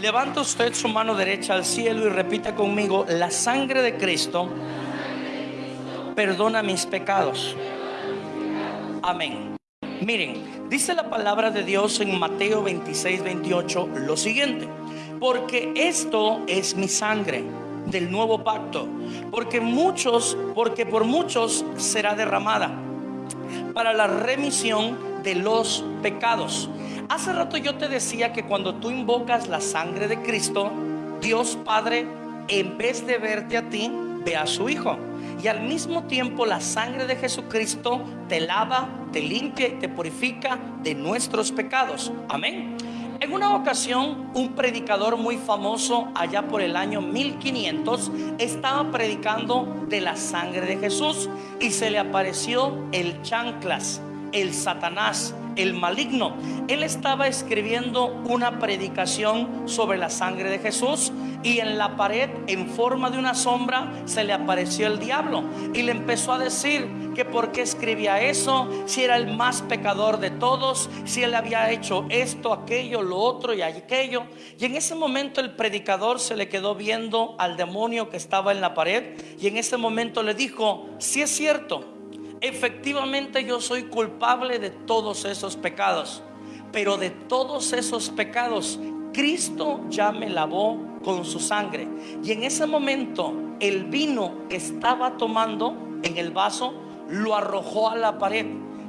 Levanta usted su mano derecha al cielo y repita conmigo, la sangre de Cristo perdona mis pecados. Amén. Miren, dice la palabra de Dios en Mateo 26, 28 lo siguiente, porque esto es mi sangre del nuevo pacto, porque muchos, porque por muchos será derramada para la remisión de los pecados. Hace rato yo te decía que cuando tú invocas la sangre de Cristo, Dios Padre, en vez de verte a ti, ve a su Hijo. Y al mismo tiempo la sangre de Jesucristo te lava, te limpia y te purifica de nuestros pecados. Amén. En una ocasión, un predicador muy famoso, allá por el año 1500, estaba predicando de la sangre de Jesús y se le apareció el chanclas, el Satanás, el maligno. Él estaba escribiendo una predicación sobre la sangre de Jesús y en la pared, en forma de una sombra, se le apareció el diablo y le empezó a decir que por qué escribía eso, si era el más pecador de todos, si él había hecho esto, aquello, lo otro y aquello. Y en ese momento el predicador se le quedó viendo al demonio que estaba en la pared y en ese momento le dijo, si es cierto, efectivamente yo soy culpable de todos esos pecados, pero de todos esos pecados Cristo ya me lavó con su sangre. Y en ese momento el vino que estaba tomando en el vaso lo arrojó a la pared.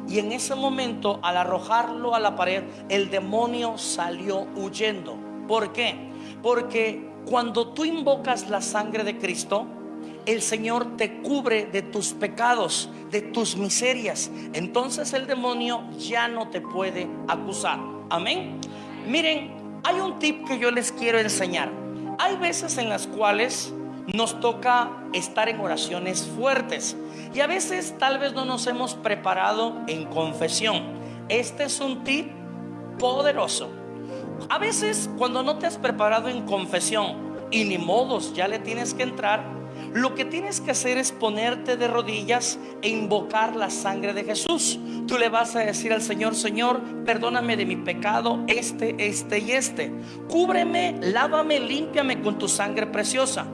Y en ese momento, al arrojarlo a la pared, el demonio salió huyendo. ¿Por qué? Porque cuando tú invocas la sangre de Cristo, el Señor te cubre de tus pecados, de tus miserias. Entonces el demonio ya no te puede acusar. Amén. Miren, hay un tip que yo les quiero enseñar. Hay veces en las cuales nos toca estar en oraciones fuertes y a veces tal vez no nos hemos preparado en confesión. Este es un tip poderoso. A veces cuando no te has preparado en confesión y ni modos ya le tienes que entrar, lo que tienes que hacer es ponerte de rodillas e invocar la sangre de Jesús. Tú le vas a decir al Señor, Señor, perdóname de mi pecado, este, este y este. Cúbreme, lávame, límpiame con tu sangre preciosa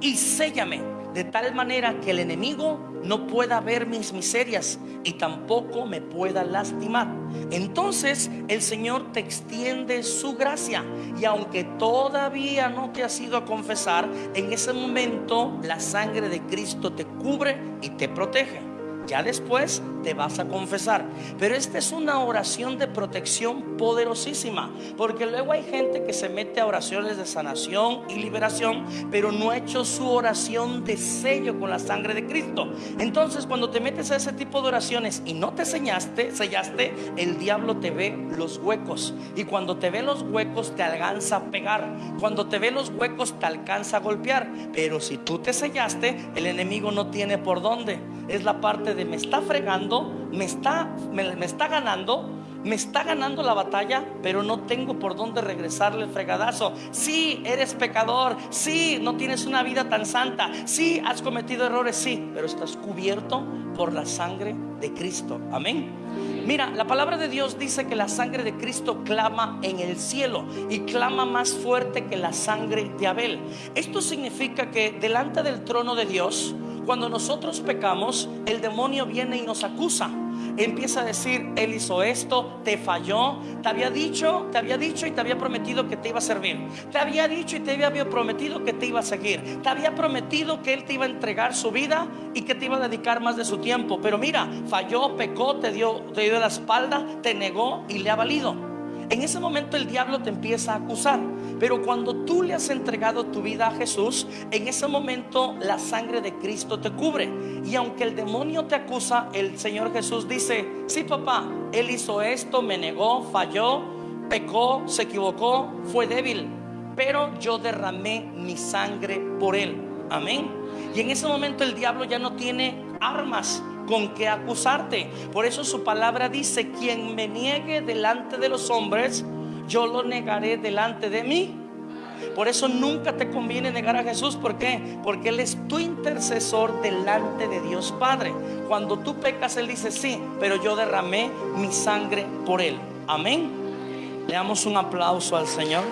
y séllame de tal manera que el enemigo no pueda ver mis miserias y tampoco me pueda lastimar. Entonces el Señor te extiende su gracia y aunque todavía no te has ido a confesar, en ese momento la sangre de Cristo te cubre y te protege. Ya después te vas a confesar. Pero esta es una oración de protección poderosísima. Porque luego hay gente que se mete a oraciones de sanación y liberación, pero no ha hecho su oración de sello con la sangre de Cristo. Entonces cuando te metes a ese tipo de oraciones y no te sellaste, sellaste, el diablo te ve los huecos. Y cuando te ve los huecos te alcanza a pegar. Cuando te ve los huecos te alcanza a golpear. Pero si tú te sellaste, el enemigo no tiene por dónde. Es la parte de me está fregando, me está, me, está ganando, me está ganando la batalla, pero no tengo por dónde regresarle el fregadazo. Sí, eres pecador, sí, no tienes una vida tan santa, sí, has cometido errores, sí, pero estás cubierto por la sangre de Cristo. Amén. Mira, la palabra de Dios dice que la sangre de Cristo clama en el cielo y clama más fuerte que la sangre de Abel. Esto significa que delante del trono de Dios, cuando nosotros pecamos, el demonio viene y nos acusa. Empieza a decir, él hizo esto, te falló, te había dicho, te había dicho y te había prometido que te iba a servir. Te había dicho y te había prometido que te iba a seguir. Te había prometido que él te iba a entregar su vida y que te iba a dedicar más de su tiempo. Pero mira, falló, pecó, te dio, te dio la espalda, te negó y le ha valido. En ese momento el diablo te empieza a acusar. Pero cuando tú le has entregado tu vida a Jesús, en ese momento la sangre de Cristo te cubre. Y aunque el demonio te acusa, el Señor Jesús dice, sí papá, Él hizo esto, me negó, falló, pecó, se equivocó, fue débil. Pero yo derramé mi sangre por Él. Amén. Y en ese momento el diablo ya no tiene armas con qué acusarte. Por eso su palabra dice, quien me niegue delante de los hombres, yo lo negaré delante de mí. Por eso nunca te conviene negar a Jesús. ¿Por qué? Porque Él es tu intercesor delante de Dios Padre. Cuando tú pecas, Él dice, sí, pero yo derramé mi sangre por Él. Amén. Le damos un aplauso al Señor.